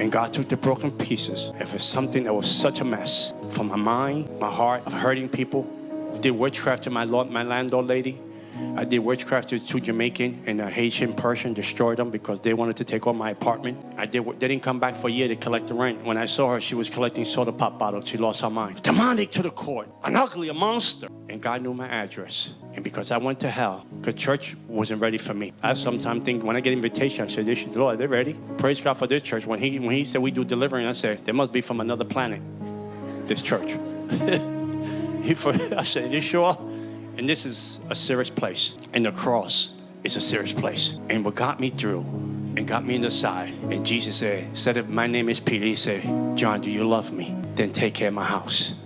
And God took the broken pieces. It was something that was such a mess from my mind, my heart, of hurting people. Did witchcraft to my, lord, my landlord lady. I did witchcraft to two Jamaican and a Haitian person, destroyed them because they wanted to take over my apartment. I did. They didn't come back for a year to collect the rent. When I saw her, she was collecting soda pop bottles. She lost her mind. Demonic to the court, an ugly, a monster. And God knew my address. And because I went to hell, because church wasn't ready for me. I sometimes think when I get invitation, I say, "This, Lord, they're ready." Praise God for this church. When he when he said we do delivering, I said, "They must be from another planet." This church. he, I said, "You sure?" And this is a serious place. And the cross is a serious place. And what got me through and got me in the side. And Jesus said, said, my name is Peter, he said, John, do you love me? Then take care of my house.